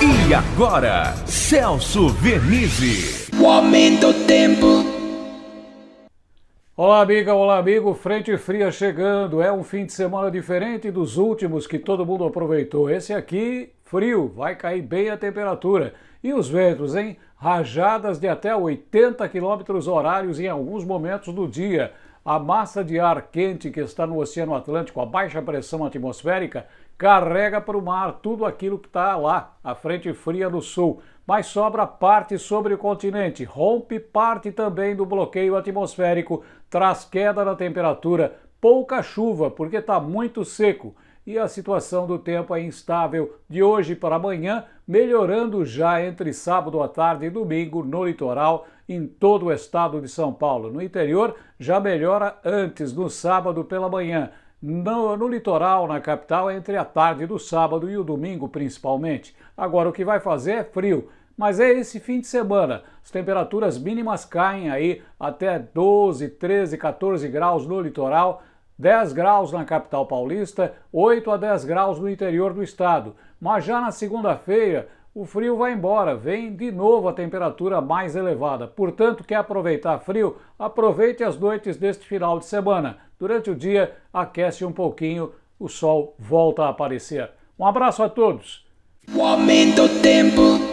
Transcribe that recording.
E agora, Celso Vernizzi. O aumento do tempo. Olá, amiga, olá, amigo. Frente fria chegando. É um fim de semana diferente dos últimos que todo mundo aproveitou. Esse aqui, frio, vai cair bem a temperatura. E os ventos, hein? Rajadas de até 80 km horários em alguns momentos do dia. A massa de ar quente que está no Oceano Atlântico, a baixa pressão atmosférica, carrega para o mar tudo aquilo que está lá, a frente fria no sul, mas sobra parte sobre o continente, rompe parte também do bloqueio atmosférico, traz queda na temperatura, pouca chuva, porque está muito seco e a situação do tempo é instável de hoje para amanhã, melhorando já entre sábado à tarde e domingo no litoral, em todo o estado de São Paulo. No interior já melhora antes, no sábado pela manhã. No, no, litoral, na capital, entre a tarde do sábado e o domingo, principalmente. Agora, o que vai fazer é frio, mas é esse fim de semana. As temperaturas mínimas caem aí até 12, 13, 14 graus no litoral, 10 graus na capital paulista, 8 a 10 graus no interior do estado. Mas já na segunda-feira, o frio vai embora, vem de novo a temperatura mais elevada. Portanto, quer aproveitar frio? Aproveite as noites deste final de semana. Durante o dia, aquece um pouquinho, o sol volta a aparecer. Um abraço a todos. O aumento do tempo.